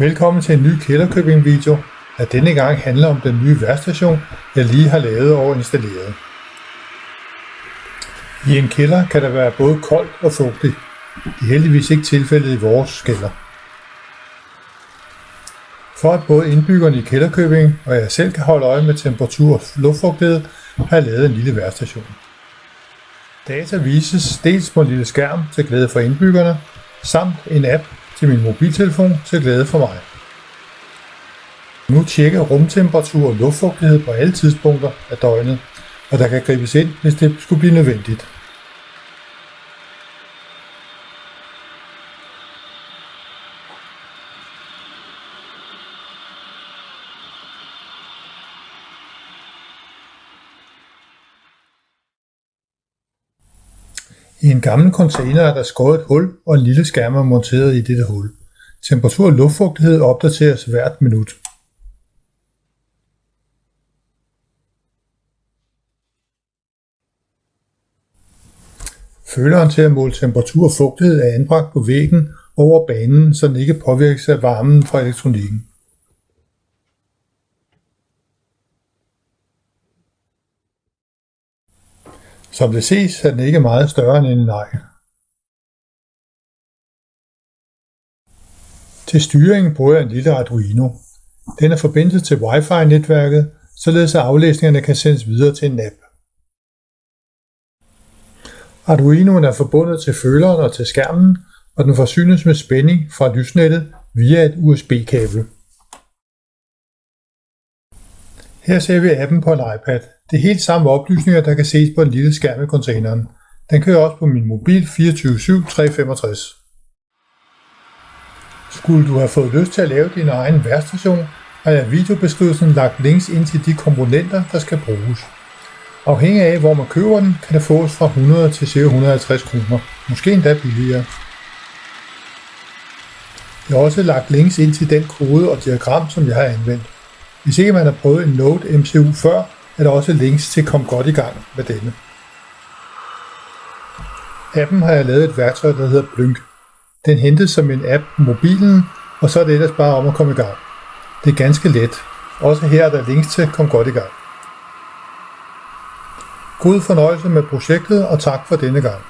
Velkommen til en ny Kælderkøbing video, der denne gang handler om den nye værstation, jeg lige har lavet og installeret. I en kælder kan der være både koldt og fugtigt. Det er heldigvis ikke tilfældet i vores kælder. For at både indbyggerne i Kælderkøbing og jeg selv kan holde øje med temperatur og luftfugtighed, har jeg lavet en lille værstation. Data vises dels på en lille skærm til glæde for indbyggerne, samt en app til min mobiltelefon til glæde for mig. Nu tjekker rumtemperatur og luftfugtighed på alle tidspunkter af døgnet, og der kan gribes ind, hvis det skulle blive nødvendigt. I en gammel container er der skåret et hul og en lille skærm er monteret i dette hul. Temperatur og luftfugtighed opdateres hvert minut. Føleren til at måle temperatur og fugtighed er anbragt på væggen over banen, så den ikke påvirkes af varmen fra elektronikken. Som det ses er den ikke meget større end en negl. Til styringen bruger jeg en lille Arduino. Den er forbindet til Wi-Fi-netværket, således at aflæsningerne kan sendes videre til en app. Arduinoen er forbundet til føleren og til skærmen, og den forsynes med spænding fra lysnettet via et USB-kabel. Her ser vi appen på en iPad. Det er helt samme oplysninger, der kan ses på en lille skærm i containeren. Den kører også på min mobil 24 365. Skulle du have fået lyst til at lave din egen værstation, har jeg i videobeskrivelsen lagt links ind til de komponenter, der skal bruges. Afhængig af hvor man køber den, kan det fås fra 100 til ca. 150 kroner, måske endda billigere. Jeg har også lagt links ind til den kode og diagram, som jeg har anvendt. Hvis ikke man har prøvet en Node MCU før, er der også links til at komme godt i gang med denne. Appen har jeg lavet et værktøj, der hedder Blynk. Den hentes som en app på mobilen, og så er det ellers bare om at komme i gang. Det er ganske let. Også her er der links til at komme godt i gang. God fornøjelse med projektet, og tak for denne gang.